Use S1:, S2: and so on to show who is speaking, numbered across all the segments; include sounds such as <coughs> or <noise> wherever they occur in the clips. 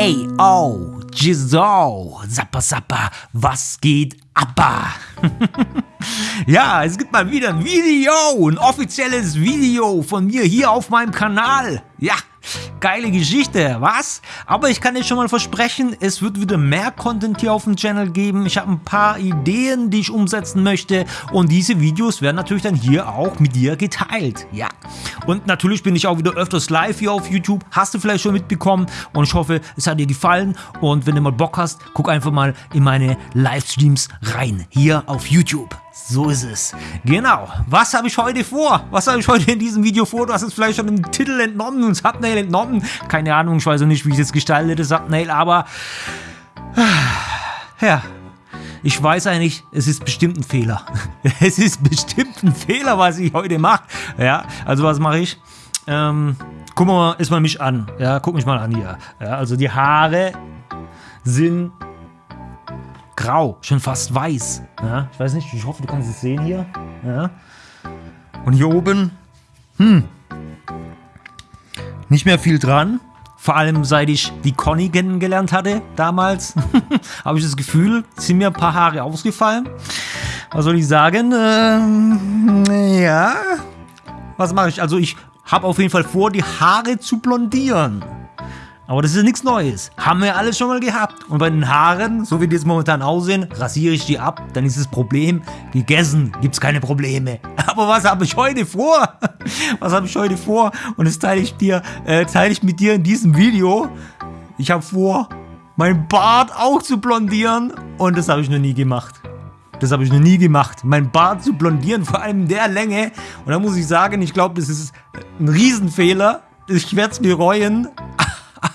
S1: Ey, oh, Jizo, Zappa Zappa, was geht Abba? <laughs> ja, es gibt mal wieder ein Video, ein offizielles Video von mir hier auf meinem Kanal. Ja, Geile Geschichte, was? Aber ich kann dir schon mal versprechen, es wird wieder mehr Content hier auf dem Channel geben. Ich habe ein paar Ideen, die ich umsetzen möchte und diese Videos werden natürlich dann hier auch mit dir geteilt. Ja. Und natürlich bin ich auch wieder öfters live hier auf YouTube. Hast du vielleicht schon mitbekommen und ich hoffe, es hat dir gefallen und wenn du mal Bock hast, guck einfach mal in meine Livestreams rein, hier auf YouTube. So ist es. Genau. Was habe ich heute vor? Was habe ich heute in diesem Video vor? Du hast es vielleicht schon im Titel entnommen und Thumbnail entnommen. Keine Ahnung, ich weiß auch nicht, wie ich das Thumbnail, aber... <sighs> Ja, ich weiß eigentlich, es ist bestimmt ein Fehler. <laughs> Es ist bestimmt ein Fehler, was ich heute mache. Ja, also was mache ich? Ähm, guck mal erstmal mich an. Ja, guck mich mal an hier. Ja, also die Haare sind grau, schon fast weiß. Ja, ich weiß nicht, ich hoffe, du kannst es sehen hier. Ja. Und hier oben, hm, nicht mehr viel dran. Vor allem seit ich die Conny kennengelernt hatte damals, <laughs> habe ich das Gefühl, sind mir ein paar Haare ausgefallen. Was soll ich sagen? Ähm, ja. Was mache ich? Also ich habe auf jeden Fall vor, die Haare zu blondieren. Aber das ist nichts Neues. Haben wir alles schon mal gehabt. Und bei den Haaren, so wie die jetzt momentan aussehen, rasiere ich die ab. Dann ist das Problem gegessen. Gibt es keine Probleme. <laughs> Aber was habe ich heute vor? <laughs> Was habe ich heute vor? Und das teile ich dir, äh, teile ich mit dir in diesem Video. Ich habe vor, meinen Bart auch zu blondieren. Und das habe ich noch nie gemacht. Das habe ich noch nie gemacht. Mein Bart zu blondieren, vor allem in der Länge. Und da muss ich sagen, ich glaube, das ist ein Riesenfehler. Ich werde es bereuen.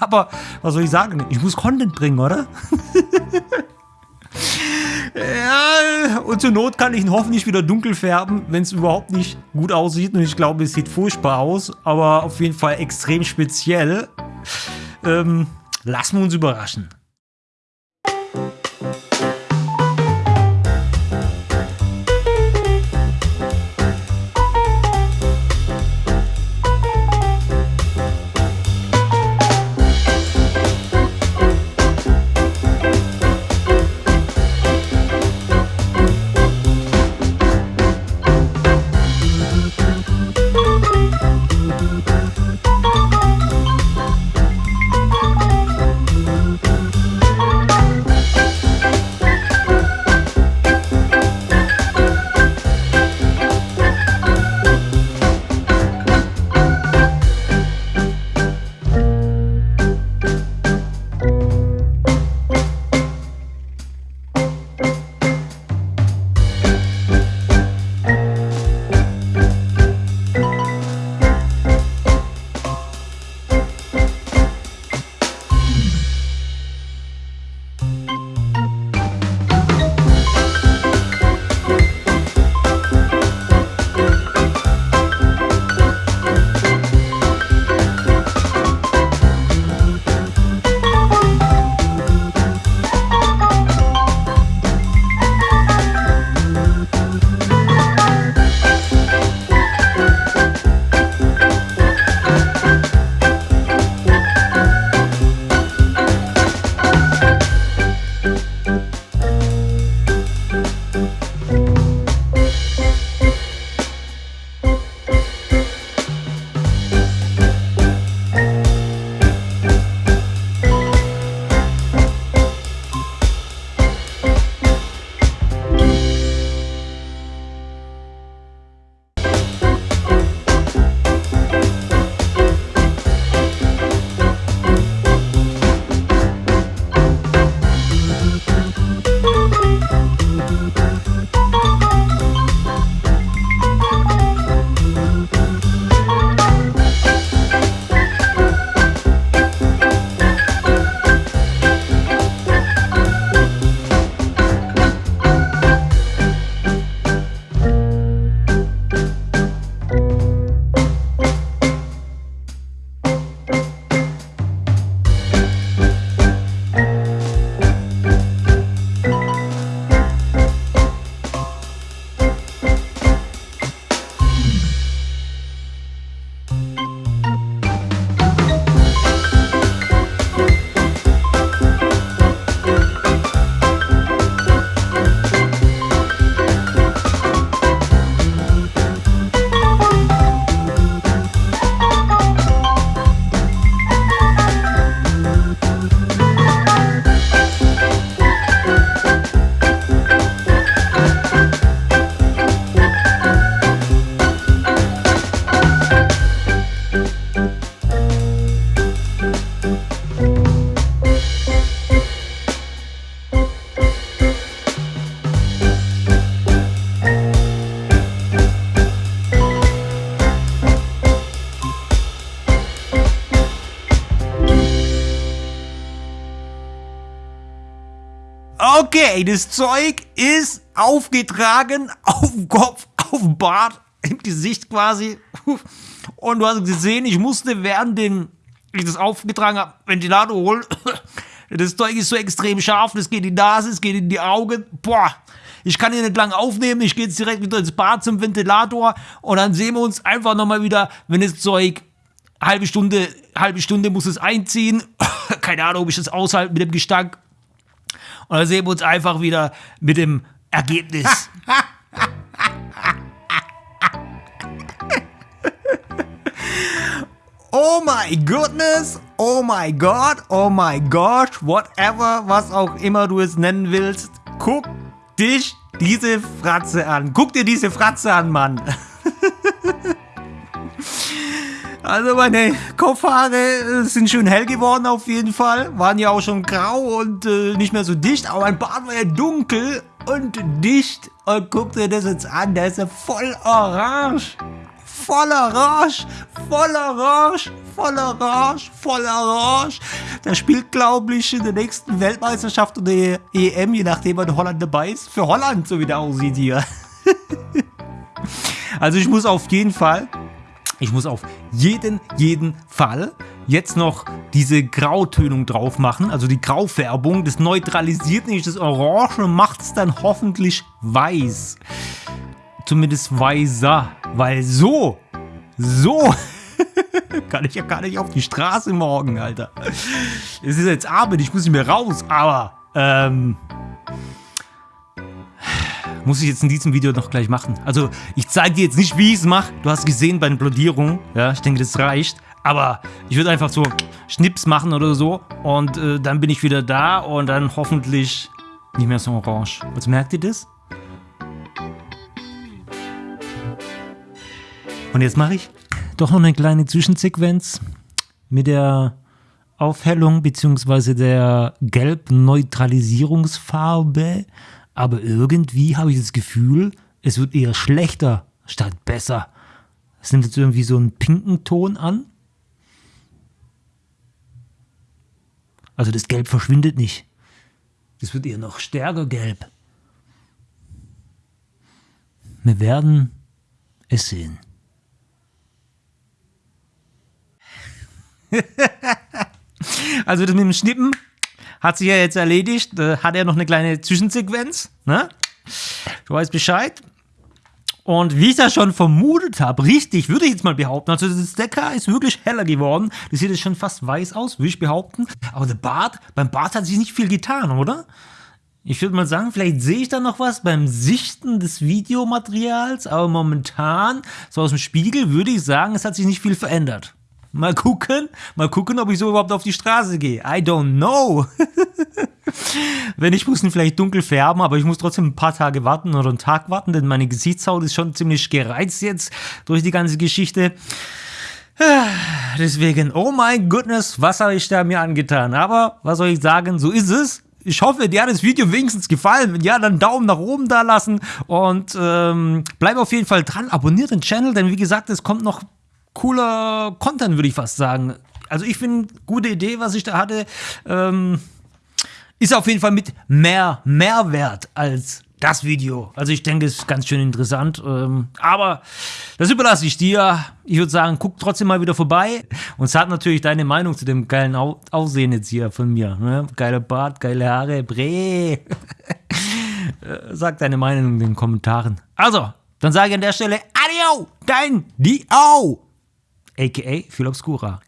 S1: Aber was soll ich sagen? Ich muss Content bringen, oder? <laughs> ja, und zur Not kann ich ihn hoffentlich wieder dunkel färben, wenn es überhaupt nicht gut aussieht. Und ich glaube, es sieht furchtbar aus, aber auf jeden Fall extrem speziell. Ähm, lassen wir uns überraschen. Okay, das Zeug ist aufgetragen, auf dem Kopf, auf dem Bart, im Gesicht quasi. Und du hast gesehen, ich musste während den, ich das aufgetragen habe, Ventilator holen. Das Zeug ist so extrem scharf, das geht in die Nase, es geht in die Augen. Boah, ich kann hier nicht lang aufnehmen, ich gehe jetzt direkt wieder ins Bad zum Ventilator und dann sehen wir uns einfach nochmal wieder, wenn das Zeug halbe Stunde, halbe Stunde muss es einziehen. <coughs> Keine Ahnung, ob ich das aushalte mit dem Gestank. Und dann sehen wir uns einfach wieder mit dem Ergebnis. <laughs> oh my goodness, oh my God, oh my God, whatever, was auch immer du es nennen willst. Guck dich diese Fratze an. Guck dir diese Fratze an, Mann. <laughs> Also meine Kopfhaare äh, sind schön hell geworden auf jeden Fall. Waren ja auch schon grau und äh, nicht mehr so dicht. Aber mein Bart war ja dunkel und dicht. Und guck dir das jetzt an, der ist ja voll orange. Voll orange, voll orange, voll orange, voll orange. Der spielt, glaube ich, in der nächsten Weltmeisterschaft oder EM, je nachdem, wann Holland dabei ist. Für Holland, so wie der aussieht hier. <laughs> also ich muss auf jeden Fall ich muss auf jeden, jeden Fall jetzt noch diese Grautönung drauf machen, also die Graufärbung. Das neutralisiert nicht das Orange und macht es dann hoffentlich weiß. Zumindest weißer, weil so, so <laughs> kann ich ja gar nicht auf die Straße morgen, Alter. Es ist jetzt Abend, ich muss nicht mehr raus, aber ähm, muss ich jetzt in diesem Video noch gleich machen. Also ich zeige dir jetzt nicht, wie ich es mache. Du hast gesehen bei den Blodierungen. Ja, ich denke, das reicht. Aber ich würde einfach so Schnips machen oder so. Und äh, dann bin ich wieder da und dann hoffentlich nicht mehr so orange. Also merkt ihr das? Und jetzt mache ich doch noch eine kleine Zwischensequenz mit der Aufhellung bzw. der Gelb-Neutralisierungsfarbe aber irgendwie habe ich das Gefühl, es wird eher schlechter statt besser. Es nimmt jetzt irgendwie so einen pinken Ton an. Also das Gelb verschwindet nicht. Das wird eher noch stärker gelb. Wir werden es sehen. <laughs> also das mit dem Schnippen hat sich ja jetzt erledigt. Äh, hat er noch eine kleine Zwischensequenz. Ne? Du weißt Bescheid. Und wie ich das schon vermutet habe, richtig, würde ich jetzt mal behaupten, also das Decker ist wirklich heller geworden. Das sieht jetzt schon fast weiß aus, würde ich behaupten. Aber der Bart, beim Bart hat sich nicht viel getan, oder? Ich würde mal sagen, vielleicht sehe ich da noch was beim Sichten des Videomaterials, aber momentan, so aus dem Spiegel, würde ich sagen, es hat sich nicht viel verändert. Mal gucken, mal gucken, ob ich so überhaupt auf die Straße gehe. I don't know. <laughs> Wenn ich muss ihn vielleicht dunkel färben, aber ich muss trotzdem ein paar Tage warten oder einen Tag warten, denn meine Gesichtshaut ist schon ziemlich gereizt jetzt durch die ganze Geschichte. <sighs> Deswegen, oh mein goodness, was habe ich da mir angetan? Aber was soll ich sagen, so ist es. Ich hoffe, dir hat das Video wenigstens gefallen. Wenn ja, dann Daumen nach oben da lassen und ähm, bleib auf jeden Fall dran. Abonniert den Channel, denn wie gesagt, es kommt noch cooler Content, würde ich fast sagen. Also ich finde, gute Idee, was ich da hatte. Ähm, ist auf jeden Fall mit mehr Mehrwert als das Video. Also ich denke, es ist ganz schön interessant. Ähm, aber das überlasse ich dir. Ich würde sagen, guck trotzdem mal wieder vorbei. Und sag natürlich deine Meinung zu dem geilen Au Aussehen jetzt hier von mir. Ne? Geiler Bart, geile Haare, Bre. <laughs> sag deine Meinung in den Kommentaren. Also, dann sage ich an der Stelle Adio, dein Dio aka Phil Obscura.